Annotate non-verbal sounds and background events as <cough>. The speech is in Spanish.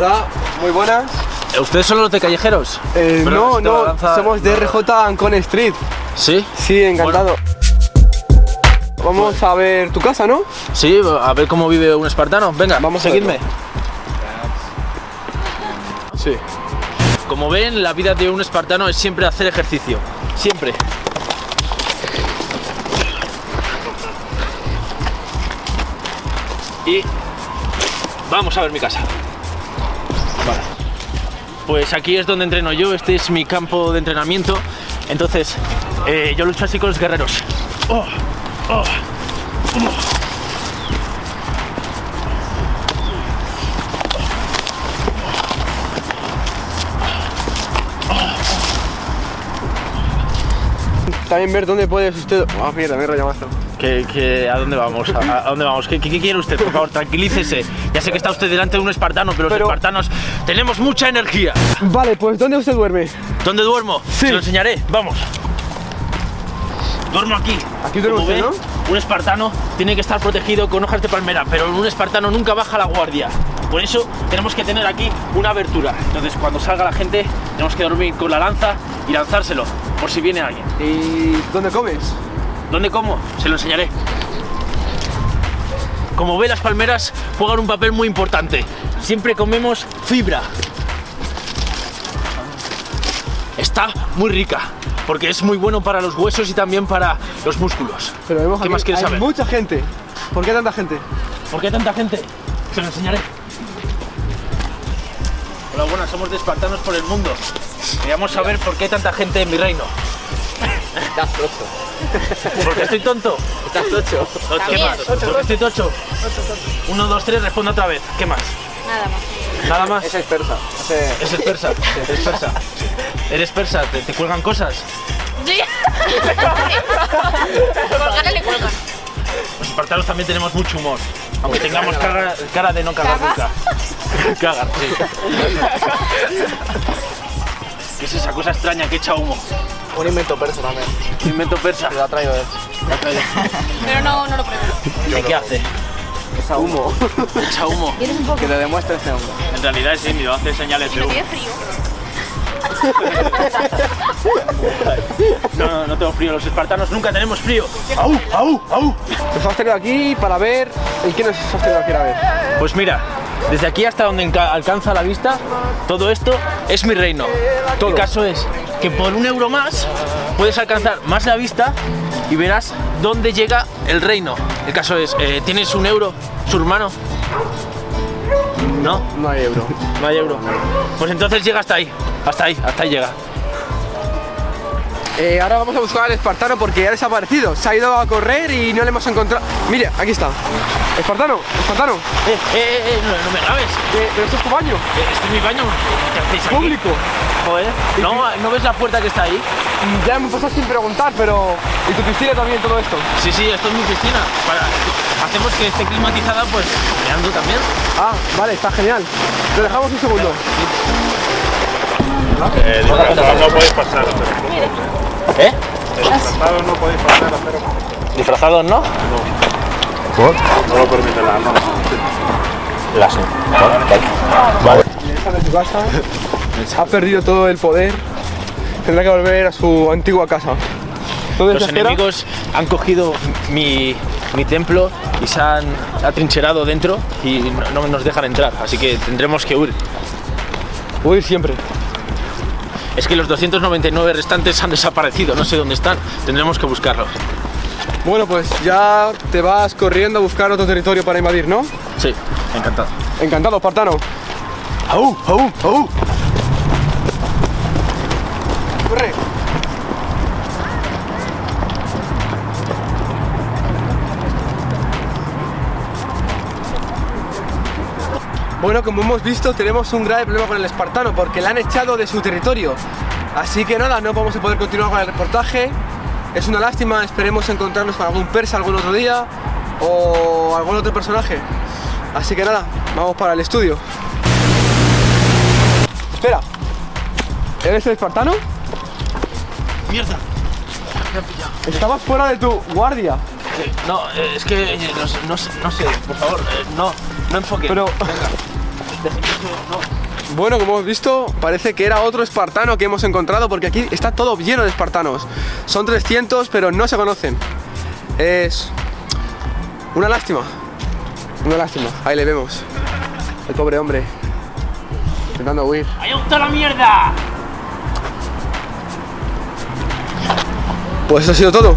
Hola, muy buenas. ¿Ustedes son los de callejeros? Eh, no, no, somos de RJ Ancon Street. ¿Sí? Sí, encantado. Vamos a ver tu casa, ¿no? Sí, a ver cómo vive un espartano. Venga, Vamos a seguidme. verlo. Sí. Como ven, la vida de un espartano es siempre hacer ejercicio. Siempre. Y vamos a ver mi casa. Pues aquí es donde entreno yo, este es mi campo de entrenamiento. Entonces, eh, yo lucho así con los guerreros. Oh, oh, oh. También ver dónde puedes usted. Ah, mierda, me he rayado. ¿Qué- qué- a dónde vamos? ¿A, a dónde vamos? ¿Qué, qué- qué quiere usted? Por favor, tranquilícese. Ya sé que está usted delante de un espartano, pero, Pero- los espartanos tenemos mucha energía. Vale, pues ¿dónde usted duerme? ¿Dónde duermo? Sí. Se lo enseñaré. Vamos. Duermo aquí. Aquí duerme Como usted, ve, Un espartano tiene que estar protegido con hojas de palmera, pero un espartano nunca baja la guardia. Por eso tenemos que tener aquí una abertura. Entonces, cuando salga la gente, tenemos que dormir con la lanza y lanzárselo, por si viene alguien. ¿Y dónde comes? ¿Dónde como? Se lo enseñaré. Como ve, las palmeras juegan un papel muy importante. Siempre comemos fibra. Está muy rica, porque es muy bueno para los huesos y también para los músculos. Pero vemos ¿Qué aquí, más quieres hay saber? mucha gente. ¿Por qué tanta gente? ¿Por qué tanta gente? Se lo enseñaré. Hola, buenas, somos de Espartanos por el mundo. Queríamos saber por qué hay tanta gente en mi reino. Estás tocho. ¿Porque estoy tonto? Estás tocho. ¿Qué más? ¿Porque estoy tocho? Uno, dos, tres, responde otra vez. ¿Qué más? Nada más. Nada más. Esa es persa. Ese- Ese es persa. Eres <laughs> persa. Eres persa. ¿Te, te cuelgan cosas? Sí. <laughs> Colgar le cuelgan. Los espartanos también tenemos mucho humor. Aunque tengamos cara, cara de no cagar nunca. <laughs> Cagar, sí. ¿Qué es esa cosa extraña que echa humo? Un invento persa también. Un invento persa. Te lo ha traído él. Pero no, no lo pruebo. ¿De qué hace? Esa humo. Echa humo. ¿Tienes un poco? que te demuestre este hombre. En realidad es indio, hace señales de humo. Tiene frío. No, no, no tengo frío. Los espartanos nunca tenemos frío. ¡Au! ¡Au! ¡Au! Nos has tenido aquí para ver. ¿Y qué nos has tenido aquí a ver? Pues mira, desde aquí hasta donde alcanza la vista, todo esto es mi reino. El caso es que por un euro más puedes alcanzar más la vista y verás dónde llega el reino. El caso es, eh, ¿tienes un euro, su hermano? ¿No? No hay euro. No hay euro. Pues entonces llega hasta ahí, hasta ahí, hasta ahí llega. Eh, ahora vamos a buscar al espartano porque ha desaparecido. Se ha ido a correr y no le hemos encontrado. Mire, aquí está. Espartano, espartano. Eh, eh, eh, eh, no, no me grabes. Eh, pero esto es tu baño. Eh, Este es mi baño. ¿Qué hacéis aquí? Público. Joder. ¿No, ¿No ves la puerta que está ahí? Ya me pasas sin preguntar, pero. ¿Y tu piscina también todo esto? Sí, sí, esto es mi piscina. Para- hacemos que esté climatizada, pues meando también. Ah, vale, está genial. Te dejamos un segundo. Eh, no podéis pasar, ¿Eh? disfrazados no podéis pasar, pero Disfrazados, ¿no? no lo normas. Las. Está en su casa. Ha perdido todo el poder. Tendrá que volver a su antigua casa. ¿Dónde Los enemigos han cogido mi, mi templo y se han atrincherado dentro y no, no nos dejan entrar, así que tendremos que huir. Huir siempre. Es que los 299 restantes han desaparecido, no sé dónde están, tendremos que buscarlos. Bueno, pues ya te vas corriendo a buscar otro territorio para invadir, ¿no? Sí, encantado. Encantado, espartano. ¡Au! ¡Au! ¡Au! Corre. Bueno, como hemos visto, tenemos un grave problema con el espartano porque le han echado de su territorio. Así que nada, no vamos a poder continuar con el reportaje. Es una lástima, esperemos encontrarnos con algún persa algún otro día o algún otro personaje. Así que nada, vamos para el estudio. Espera, ¿eres el espartano? ¡Mierda! Me han pillado. Estabas fuera de tu guardia. No, eh, es que eh, no, sé- no sé- no sé, por favor, eh, no, no enfoque. Pero- Venga. Bueno, como hemos visto, parece que era otro espartano que hemos encontrado porque aquí está todo lleno de espartanos. Son 300, pero no se conocen. Es una lástima. Una lástima. Ahí le vemos. El pobre hombre. Intentando huir. ¡Ahí está la mierda! Pues eso ha sido todo.